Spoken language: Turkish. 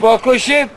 Покуши